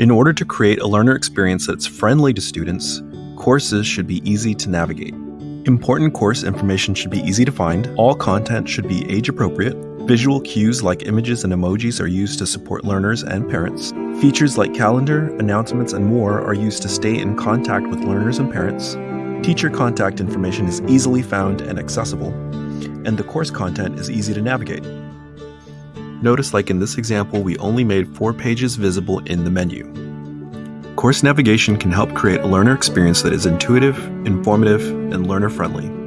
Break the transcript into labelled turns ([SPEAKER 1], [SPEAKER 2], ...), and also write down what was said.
[SPEAKER 1] In order to create a learner experience that's friendly to students, courses should be easy to navigate. Important course information should be easy to find, all content should be age appropriate, visual cues like images and emojis are used to support learners and parents, features like calendar, announcements, and more are used to stay in contact with learners and parents, teacher contact information is easily found and accessible, and the course content is easy to navigate. Notice like in this example, we only made four pages visible in the menu. Course navigation can help create a learner experience that is intuitive, informative, and learner friendly.